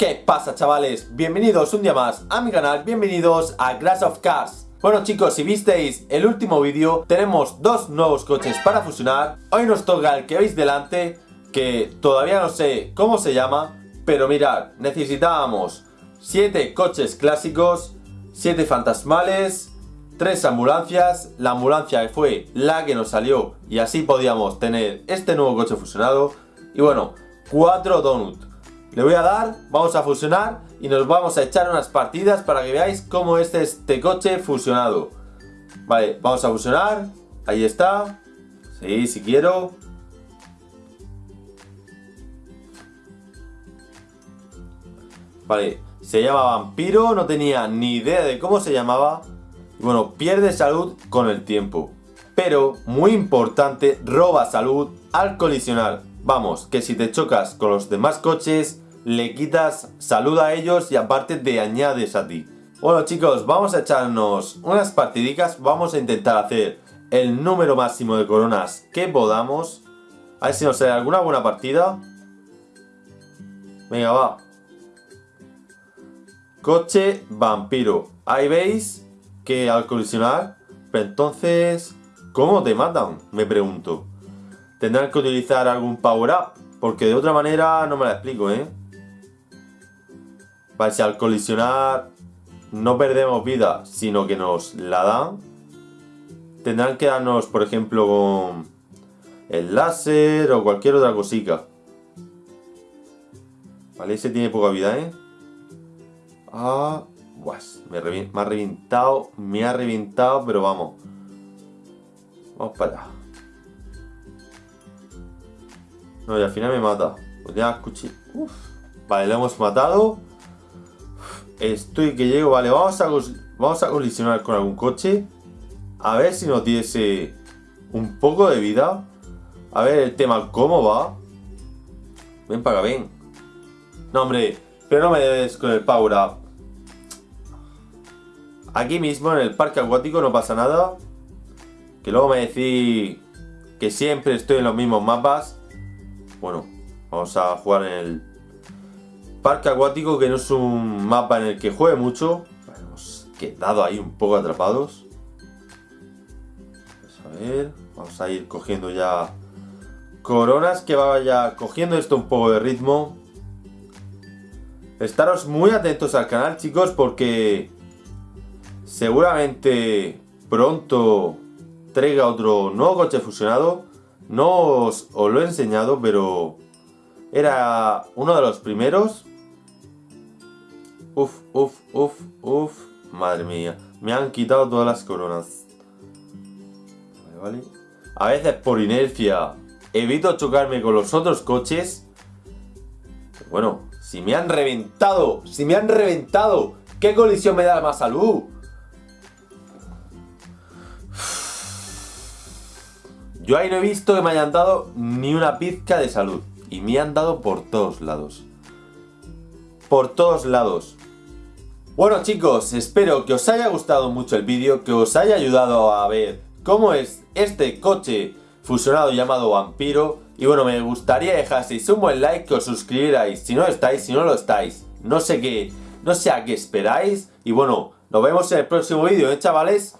¿Qué pasa chavales? Bienvenidos un día más a mi canal, bienvenidos a Crash of Cars. Bueno chicos, si visteis el último vídeo, tenemos dos nuevos coches para fusionar. Hoy nos toca el que veis delante, que todavía no sé cómo se llama Pero mirad, necesitábamos 7 coches clásicos, 7 fantasmales, 3 ambulancias. La ambulancia fue la que nos salió y así podíamos tener este nuevo coche fusionado. Y bueno, 4 donuts le voy a dar, vamos a fusionar y nos vamos a echar unas partidas para que veáis cómo es este coche fusionado. Vale, vamos a fusionar. Ahí está. Sí, si quiero. Vale, se llama Vampiro, no tenía ni idea de cómo se llamaba. Bueno, pierde salud con el tiempo. Pero, muy importante, roba salud al colisionar. Vamos, que si te chocas con los demás coches, le quitas salud a ellos y aparte te añades a ti. Bueno chicos, vamos a echarnos unas partidicas, vamos a intentar hacer el número máximo de coronas que podamos. A ver si nos sale alguna buena partida. Venga, va. Coche vampiro. Ahí veis que al colisionar, pero entonces, ¿cómo te matan? Me pregunto. Tendrán que utilizar algún power up, porque de otra manera no me la explico, ¿eh? Vale, si al colisionar no perdemos vida, sino que nos la dan, tendrán que darnos, por ejemplo, con el láser o cualquier otra cosita. Vale, ese tiene poca vida, ¿eh? Ah, me, me ha reventado, me ha reventado, pero vamos. Vamos para allá. No, y al final me mata. Pues ya escuché. Vale, lo hemos matado. Estoy que llego. Vale, vamos a, vamos a colisionar con algún coche. A ver si nos diese un poco de vida. A ver el tema, ¿cómo va? Ven para acá, ven. No, hombre, pero no me des con el power up. Aquí mismo, en el parque acuático, no pasa nada. Que luego me decís que siempre estoy en los mismos mapas. Bueno, vamos a jugar en el parque acuático, que no es un mapa en el que juegue mucho. Hemos quedado ahí un poco atrapados. Vamos a ir cogiendo ya coronas, que vaya cogiendo esto un poco de ritmo. Estaros muy atentos al canal, chicos, porque seguramente pronto traiga otro nuevo coche fusionado no os, lo he enseñado, pero era uno de los primeros. Uf, uf, uf, uf. Madre mía. Me han quitado todas las coronas. Vale, vale. A veces por inercia evito chocarme con los otros coches. bueno, si me han reventado, si me han reventado, ¿qué colisión me da más salud? Yo ahí no he visto que me hayan dado ni una pizca de salud. Y me han dado por todos lados. Por todos lados. Bueno chicos, espero que os haya gustado mucho el vídeo, que os haya ayudado a ver cómo es este coche fusionado llamado Vampiro. Y bueno, me gustaría dejaseis un buen like, que os suscribierais si no estáis, si no lo estáis. No sé qué, no sé a qué esperáis. Y bueno, nos vemos en el próximo vídeo, ¿eh chavales?